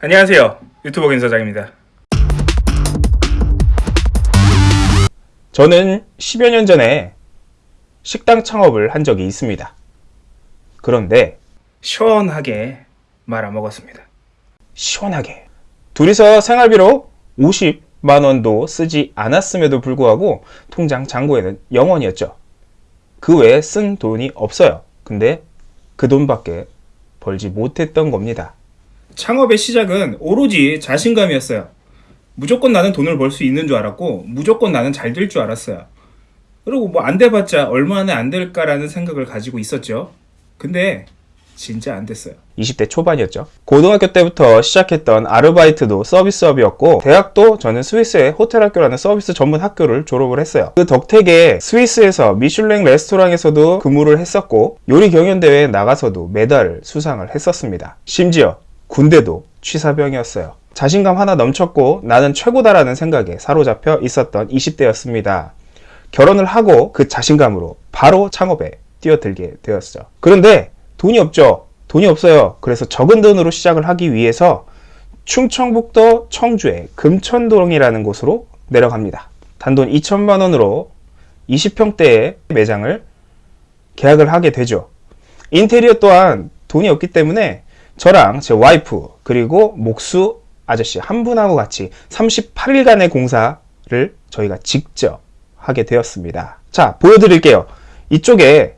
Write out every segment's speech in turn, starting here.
안녕하세요. 유튜버 김사장입니다. 저는 10여 년 전에 식당 창업을 한 적이 있습니다. 그런데 시원하게 말아먹었습니다. 시원하게 둘이서 생활비로 50만 원도 쓰지 않았음에도 불구하고 통장 잔고에는 0원이었죠. 그 외에 쓴 돈이 없어요. 근데 그 돈밖에 벌지 못했던 겁니다. 창업의 시작은 오로지 자신감이었어요. 무조건 나는 돈을 벌 수 있는 줄 알았고 무조건 나는 잘 될 줄 알았어요. 그리고 뭐 안 돼봤자 얼마나 안 될까라는 생각을 가지고 있었죠. 근데 진짜 안 됐어요. 20대 초반이었죠. 고등학교 때부터 시작했던 아르바이트도 서비스업이었고 대학도 저는 스위스의 호텔 학교라는 서비스 전문 학교를 졸업을 했어요. 그 덕택에 스위스에서 미슐랭 레스토랑에서도 근무를 했었고 요리 경연 대회에 나가서도 메달을 수상을 했었습니다. 심지어 군대도 취사병이었어요. 자신감 하나 넘쳤고 나는 최고다라는 생각에 사로잡혀 있었던 20대였습니다. 결혼을 하고 그 자신감으로 바로 창업에 뛰어들게 되었죠. 그런데 돈이 없죠. 돈이 없어요. 그래서 적은 돈으로 시작을 하기 위해서 충청북도 청주의 금천동이라는 곳으로 내려갑니다. 단돈 2천만 원으로 20평대의 매장을 계약을 하게 되죠. 인테리어 또한 돈이 없기 때문에 저랑 제 와이프 그리고 목수 아저씨 한 분하고 같이 38일간의 공사를 저희가 직접 하게 되었습니다. 자, 보여드릴게요. 이쪽에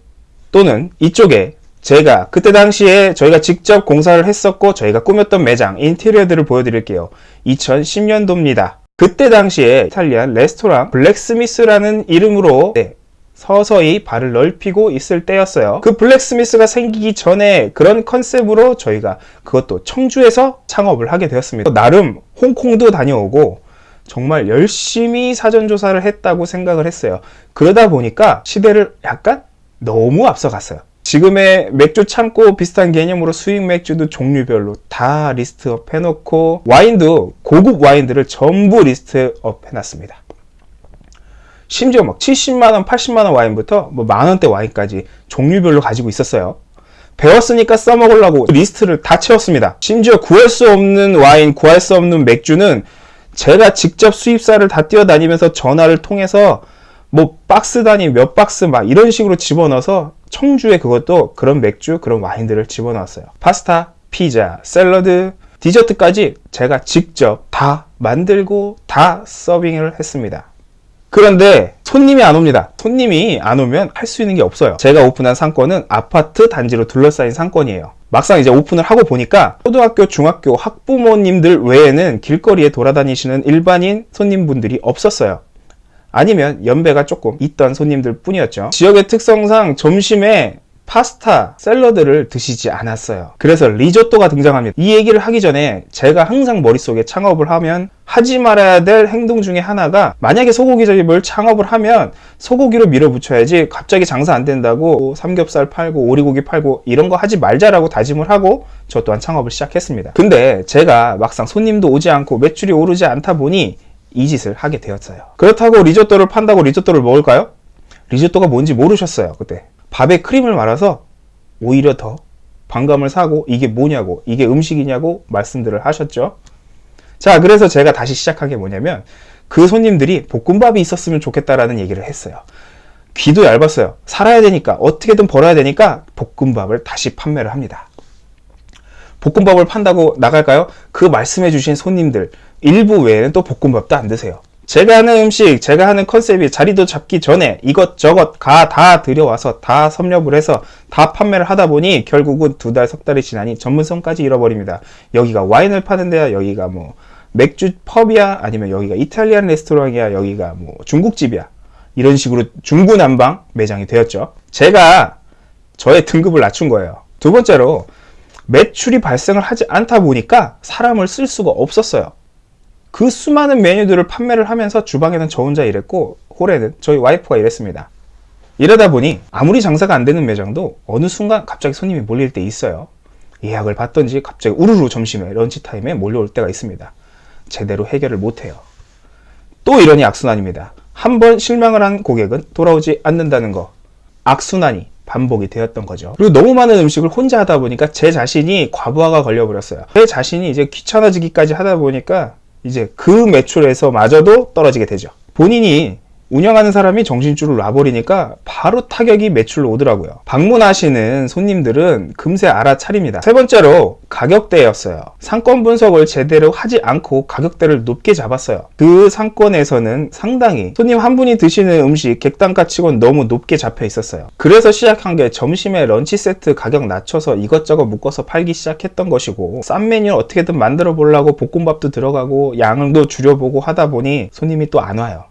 또는 이쪽에 제가 그때 당시에 저희가 직접 공사를 했었고 저희가 꾸몄던 매장 인테리어들을 보여드릴게요. 2010년도입니다. 그때 당시에 이탈리안 레스토랑 블랙스미스라는 이름으로 네, 서서히 발을 넓히고 있을 때였어요. 그 블랙스미스가 생기기 전에 그런 컨셉으로 저희가 그것도 청주에서 창업을 하게 되었습니다. 나름 홍콩도 다녀오고 정말 열심히 사전조사를 했다고 생각을 했어요. 그러다 보니까 시대를 약간 너무 앞서갔어요. 지금의 맥주 창고 비슷한 개념으로 수입 맥주도 종류별로 다 list up 해놓고 와인도 고급 와인들을 전부 list up 해놨습니다. 심지어 막 70만원, 80만원 와인부터 뭐 만원대 와인까지 종류별로 가지고 있었어요. 배웠으니까 써먹으려고 리스트를 다 채웠습니다. 심지어 구할 수 없는 와인, 구할 수 없는 맥주는 제가 직접 수입사를 다 뛰어다니면서 전화를 통해서 뭐 박스 단위 몇 박스 막 이런 식으로 집어넣어서 청주에 그것도 그런 맥주, 그런 와인들을 집어넣었어요. 파스타, 피자, 샐러드, 디저트까지 제가 직접 다 만들고 다 서빙을 했습니다. 그런데 손님이 안 옵니다. 손님이 안 오면 할 수 있는 게 없어요. 제가 오픈한 상권은 아파트 단지로 둘러싸인 상권이에요. 막상 이제 오픈을 하고 보니까 초등학교, 중학교 학부모님들 외에는 길거리에 돌아다니시는 일반인 손님분들이 없었어요. 아니면 연배가 조금 있던 손님들 뿐이었죠. 지역의 특성상 점심에 파스타, 샐러드를 드시지 않았어요. 그래서 리조또가 등장합니다. 이 얘기를 하기 전에 제가 항상 머릿속에 창업을 하면 하지 말아야 될 행동 중에 하나가 만약에 소고기집을 창업을 하면 소고기로 밀어붙여야지 갑자기 장사 안 된다고 삼겹살 팔고 오리고기 팔고 이런 거 하지 말자라고 다짐을 하고 저 또한 창업을 시작했습니다. 근데 제가 막상 손님도 오지 않고 매출이 오르지 않다 보니 이 짓을 하게 되었어요. 그렇다고 리조또를 판다고 리조또를 먹을까요? 리조또가 뭔지 모르셨어요. 그때. 밥에 크림을 말아서 오히려 더 반감을 사고 이게 뭐냐고 이게 음식이냐고 말씀들을 하셨죠. 자 그래서 제가 다시 시작한 게 뭐냐면 그 손님들이 볶음밥이 있었으면 좋겠다라는 얘기를 했어요. 귀도 얇았어요. 살아야 되니까 어떻게든 벌어야 되니까 볶음밥을 다시 판매를 합니다. 볶음밥을 판다고 나갈까요? 그 말씀해 주신 손님들 일부 외에는 또 볶음밥도 안 드세요. 제가 하는 음식, 제가 하는 컨셉이 자리도 잡기 전에 이것저것 가 다 들여와서 다 섭렵을 해서 다 판매를 하다 보니 결국은 두 달, 석 달이 지나니 전문성까지 잃어버립니다. 여기가 와인을 파는 데야, 여기가 뭐 맥주 펍이야, 아니면 여기가 이탈리안 레스토랑이야, 여기가 뭐 중국집이야. 이런 식으로 중구난방 매장이 되었죠. 제가 저의 등급을 낮춘 거예요. 두 번째로 매출이 발생을 하지 않다 보니까 사람을 쓸 수가 없었어요. 그 수많은 메뉴들을 판매를 하면서 주방에는 저 혼자 일했고 홀에는 저희 와이프가 일했습니다. 이러다 보니 아무리 장사가 안 되는 매장도 어느 순간 갑자기 손님이 몰릴 때 있어요. 예약을 받던지 갑자기 우르르 점심에 런치 타임에 몰려올 때가 있습니다. 제대로 해결을 못해요. 또 이러니 악순환입니다. 한 번 실망을 한 고객은 돌아오지 않는다는 거. 악순환이 반복이 되었던 거죠. 그리고 너무 많은 음식을 혼자 하다 보니까 제 자신이 과부하가 걸려버렸어요. 제 자신이 이제 귀찮아지기까지 하다 보니까 이제 그 매출에서 마저도 떨어지게 되죠. 본인이 운영하는 사람이 정신줄을 놔버리니까 바로 타격이 매출로 오더라고요. 방문하시는 손님들은 금세 알아차립니다. 세 번째로 가격대였어요. 상권 분석을 제대로 하지 않고 가격대를 높게 잡았어요. 그 상권에서는 상당히 손님 한 분이 드시는 음식 객단가 치곤 너무 높게 잡혀 있었어요. 그래서 시작한 게 점심에 런치 세트 가격 낮춰서 이것저것 묶어서 팔기 시작했던 것이고 싼 메뉴 어떻게든 만들어 보려고 볶음밥도 들어가고 양도 줄여보고 하다 보니 손님이 또 안 와요.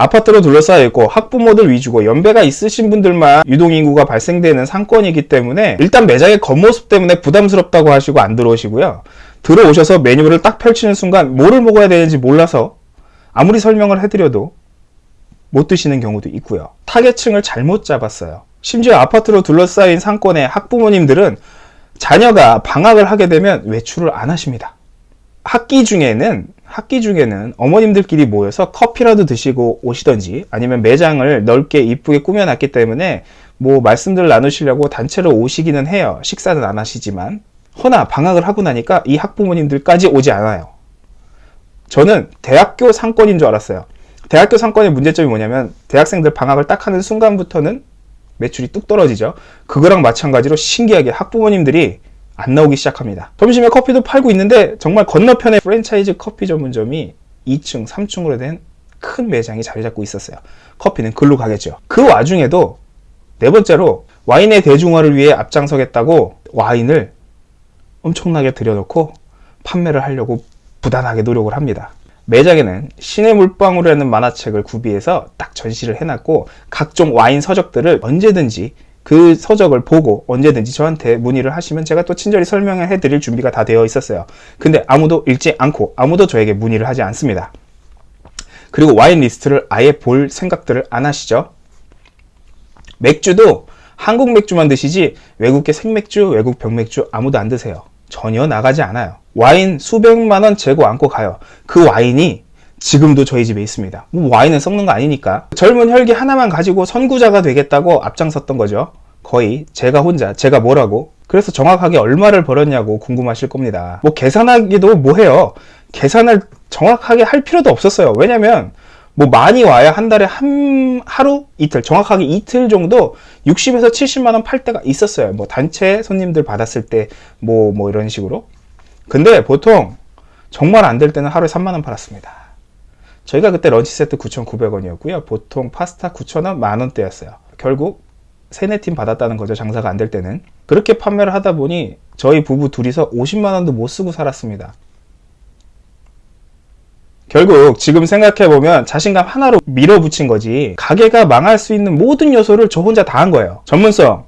아파트로 둘러싸여 있고 학부모들 위주고 연배가 있으신 분들만 유동인구가 발생되는 상권이기 때문에 일단 매장의 겉모습 때문에 부담스럽다고 하시고 안 들어오시고요. 들어오셔서 메뉴를 딱 펼치는 순간 뭐를 먹어야 되는지 몰라서 아무리 설명을 해드려도 못 드시는 경우도 있고요. 타겟층을 잘못 잡았어요. 심지어 아파트로 둘러싸인 상권의 학부모님들은 자녀가 방학을 하게 되면 외출을 안 하십니다. 학기 중에는 학기 중에는 어머님들끼리 모여서 커피라도 드시고 오시던지 아니면 매장을 넓게 이쁘게 꾸며놨기 때문에 뭐 말씀들 나누시려고 단체로 오시기는 해요. 식사는 안 하시지만 허나 방학을 하고 나니까 이 학부모님들까지 오지 않아요. 저는 대학교 상권인 줄 알았어요. 대학교 상권의 문제점이 뭐냐면 대학생들 방학을 딱 하는 순간부터는 매출이 뚝 떨어지죠. 그거랑 마찬가지로 신기하게 학부모님들이 안 나오기 시작합니다. 점심에 커피도 팔고 있는데 정말 건너편에 프랜차이즈 커피 전문점이 2층, 3층으로 된 큰 매장이 자리 잡고 있었어요. 커피는 글로 가겠죠. 그 와중에도 네 번째로 와인의 대중화를 위해 앞장서겠다고 와인을 엄청나게 들여놓고 판매를 하려고 부단하게 노력을 합니다. 매장에는 신의 물방울이라는 만화책을 구비해서 딱 전시를 해놨고 각종 와인 서적들을 언제든지 그 서적을 보고 언제든지 저한테 문의를 하시면 제가 또 친절히 설명을 해드릴 준비가 다 되어 있었어요. 근데 아무도 읽지 않고 아무도 저에게 문의를 하지 않습니다. 그리고 와인 리스트를 아예 볼 생각들을 안 하시죠. 맥주도 한국 맥주만 드시지 외국계 생맥주, 외국 병맥주 아무도 안 드세요. 전혀 나가지 않아요. 와인 수백만 원 재고 안고 가요. 그 와인이 지금도 저희 집에 있습니다. 뭐 와인은 썩는 거 아니니까. 젊은 혈기 하나만 가지고 선구자가 되겠다고 앞장섰던 거죠. 거의 제가 혼자, 제가 뭐라고. 그래서 정확하게 얼마를 벌었냐고 궁금하실 겁니다. 뭐 계산하기도 뭐해요. 계산을 정확하게 할 필요도 없었어요. 왜냐면 뭐 많이 와야 한 달에 한 하루 이틀 정확하게 이틀 정도 60에서 70만 원 팔 때가 있었어요. 뭐 단체 손님들 받았을 때 뭐뭐 이런 식으로. 근데 보통 정말 안 될 때는 하루에 3만 원 팔았습니다. 저희가 그때 런치 세트 9,900원이었고요. 보통 파스타 9,000원, 만원대였어요. 결국 세네 팀 받았다는 거죠. 장사가 안 될 때는. 그렇게 판매를 하다 보니 저희 부부 둘이서 50만 원도 못 쓰고 살았습니다. 결국 지금 생각해보면 자신감 하나로 밀어붙인 거지 가게가 망할 수 있는 모든 요소를 저 혼자 다 한 거예요. 전문성,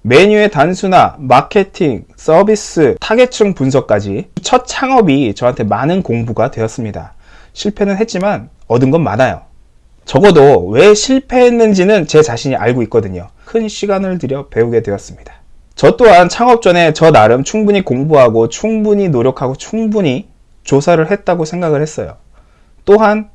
메뉴의 단순화, 마케팅, 서비스, 타겟층 분석까지 첫 창업이 저한테 많은 공부가 되었습니다. 실패는 했지만 얻은 건 많아요. 적어도 왜 실패했는지는 제 자신이 알고 있거든요. 큰 시간을 들여 배우게 되었습니다. 저 또한 창업 전에 저 나름 충분히 공부하고 충분히 노력하고 충분히 조사를 했다고 생각을 했어요. 또한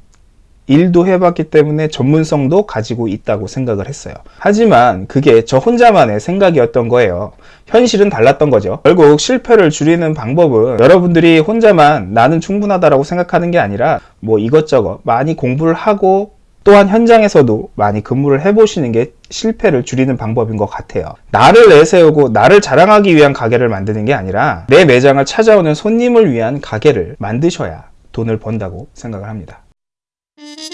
일도 해봤기 때문에 전문성도 가지고 있다고 생각을 했어요. 하지만 그게 저 혼자만의 생각이었던 거예요. 현실은 달랐던 거죠. 결국 실패를 줄이는 방법은 여러분들이 혼자만 나는 충분하다라고 생각하는 게 아니라 뭐 이것저것 많이 공부를 하고 또한 현장에서도 많이 근무를 해보시는 게 실패를 줄이는 방법인 것 같아요. 나를 내세우고 나를 자랑하기 위한 가게를 만드는 게 아니라 내 매장을 찾아오는 손님을 위한 가게를 만드셔야 돈을 번다고 생각을 합니다. Mm-hmm.